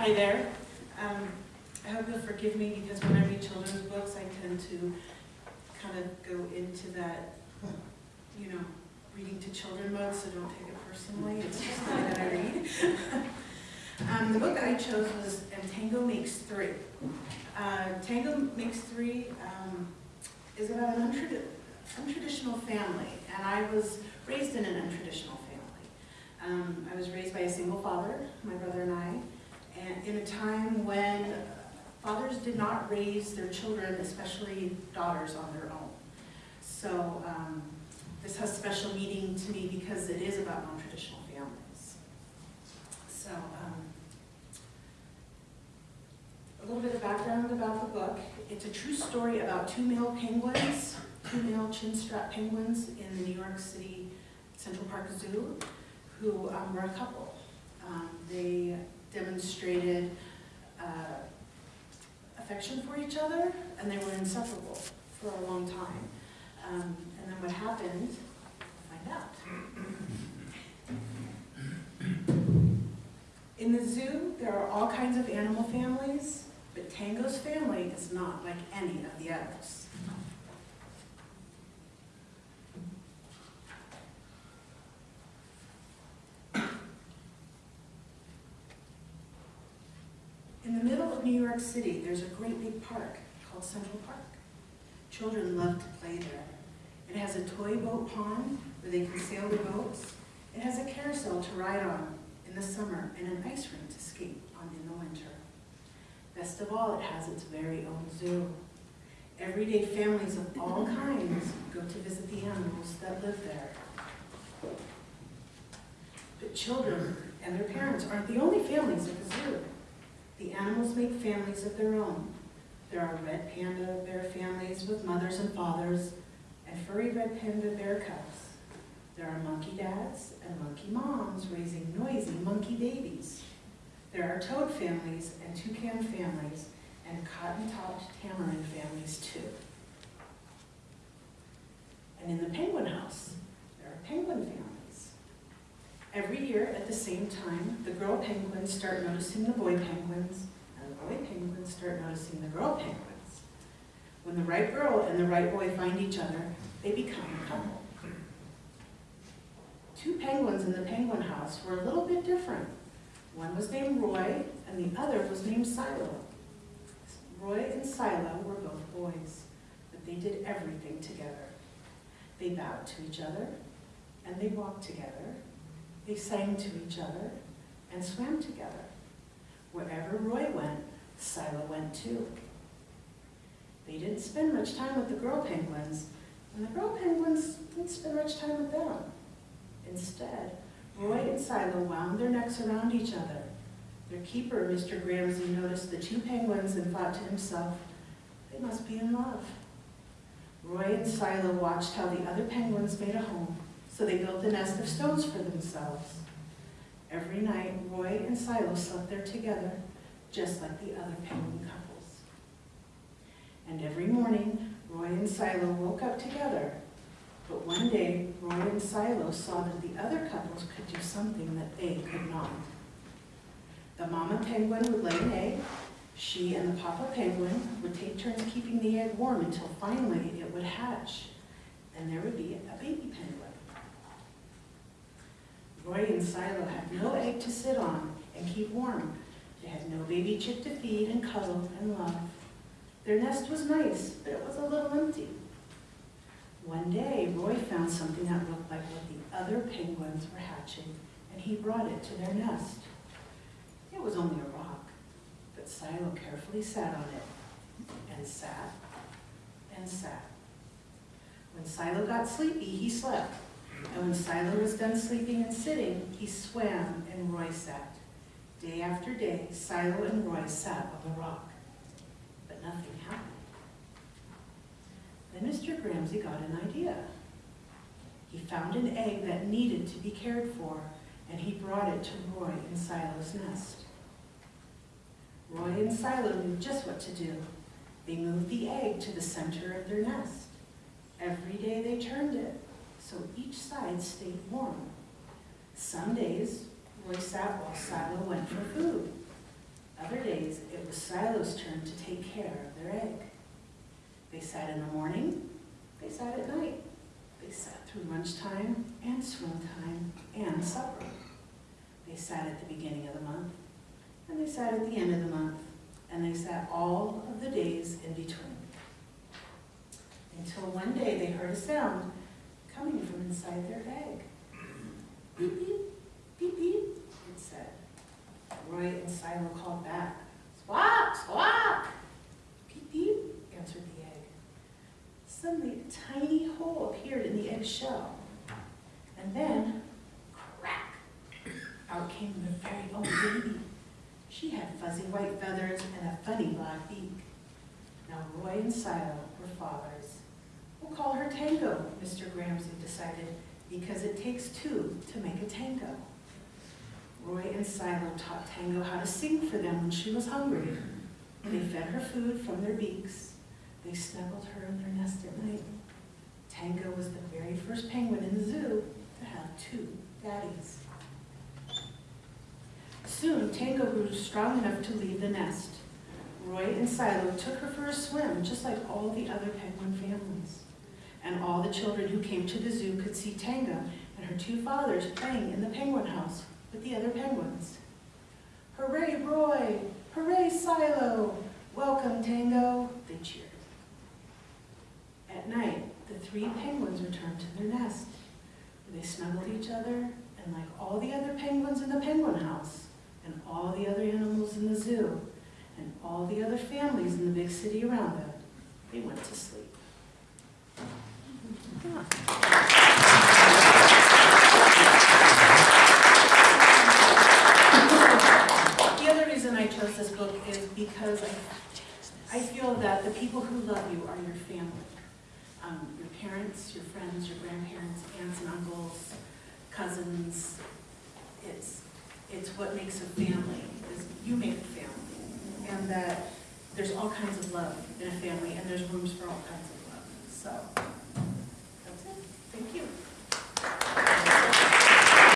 Hi there. Um, I hope you'll forgive me because when I read children's books, I tend to kind of go into that, you know, reading to children mode, so don't take it personally. It's just the that I read. um, the book that I chose was And Tango Makes Three. Uh, Tango Makes Three um, is about an untradi untraditional family, and I was raised in an untraditional family. Um, I was raised by a single father, my brother and I, and in a time when fathers did not raise their children, especially daughters, on their own. So um, this has special meaning to me because it is about non-traditional families. So um, a little bit of background about the book. It's a true story about two male penguins, two male chin-strap penguins in the New York City Central Park Zoo who um, were a couple. Um, they demonstrated uh, affection for each other, and they were inseparable for a long time. Um, and then what happened, find out. In the zoo, there are all kinds of animal families, but Tango's family is not like any of the others. In the middle of New York City, there's a great big park called Central Park. Children love to play there. It has a toy boat pond where they can sail their boats. It has a carousel to ride on in the summer and an ice rink to skate on in the winter. Best of all, it has its very own zoo. Everyday families of all kinds go to visit the animals that live there. But children and their parents aren't the only families at the zoo. The animals make families of their own. There are red panda bear families with mothers and fathers, and furry red panda bear cubs. There are monkey dads and monkey moms raising noisy monkey babies. There are toad families and toucan families, and cotton-topped tamarin families too. And in the penguin house, there are penguin families. Every year at the same time, the girl penguins start noticing the boy penguins, and the boy penguins start noticing the girl penguins. When the right girl and the right boy find each other, they become a couple. Two penguins in the penguin house were a little bit different. One was named Roy, and the other was named Silo. Roy and Silo were both boys, but they did everything together. They bowed to each other, and they walked together, they sang to each other and swam together. Wherever Roy went, Silo went too. They didn't spend much time with the girl penguins, and the girl penguins didn't spend much time with them. Instead, Roy and Silo wound their necks around each other. Their keeper, Mr. Gramzay, noticed the two penguins and thought to himself, they must be in love. Roy and Silo watched how the other penguins made a home so they built a nest of stones for themselves. Every night, Roy and Silo slept there together, just like the other penguin couples. And every morning, Roy and Silo woke up together. But one day, Roy and Silo saw that the other couples could do something that they could not. The mama penguin would lay an egg, she and the papa penguin would take turns keeping the egg warm until finally it would hatch, and there would be a baby penguin. Roy and Silo had no egg to sit on and keep warm. They had no baby chick to feed and cuddle and love. Their nest was nice, but it was a little empty. One day, Roy found something that looked like what the other penguins were hatching, and he brought it to their nest. It was only a rock, but Silo carefully sat on it, and sat, and sat. When Silo got sleepy, he slept, and when Silo was done sleeping and sitting, he swam and Roy sat. Day after day, Silo and Roy sat on the rock, but nothing happened. Then Mr. Gramzay got an idea. He found an egg that needed to be cared for, and he brought it to Roy in Silo's nest. Roy and Silo knew just what to do. They moved the egg to the center of their nest. Every day they turned it, so each side stayed warm. Some days, Roy sat while Silo went for food. Other days, it was Silo's turn to take care of their egg. They sat in the morning, they sat at night, they sat through lunchtime and swim time and supper. They sat at the beginning of the month, and they sat at the end of the month, and they sat all of the days in between. Until one day they heard a sound coming from inside their egg. Beep, beep, beep, beep, it said. Roy and Silo called back. Squawk, squawk! Beep, beep, answered the egg. Suddenly, a tiny hole appeared in the egg shell. And then, crack, out came the very own baby. She had fuzzy white feathers and a funny black beak. Now Roy and Silo were fathers. We'll call her Tango, Mr. Gramzay decided, because it takes two to make a tango. Roy and Silo taught Tango how to sing for them when she was hungry. They fed her food from their beaks. They snuggled her in their nest at night. Tango was the very first penguin in the zoo to have two daddies. Soon, Tango grew strong enough to leave the nest. Roy and Silo took her for a swim, just like all the other penguin families. And all the children who came to the zoo could see Tango and her two fathers playing in the penguin house with the other penguins. Hooray, Roy! Hooray, Silo! Welcome, Tango! They cheered. At night, the three penguins returned to their nest. They snuggled each other, and like all the other penguins in the penguin house, and all the other animals in the zoo, and all the other families in the big city around them, they went to sleep. The other reason I chose this book is because I, I feel that the people who love you are your family. Um, your parents, your friends, your grandparents, aunts and uncles, cousins. It's, it's what makes a family, is you make a family. And that there's all kinds of love in a family, and there's rooms for all kinds of love. So. Thank you.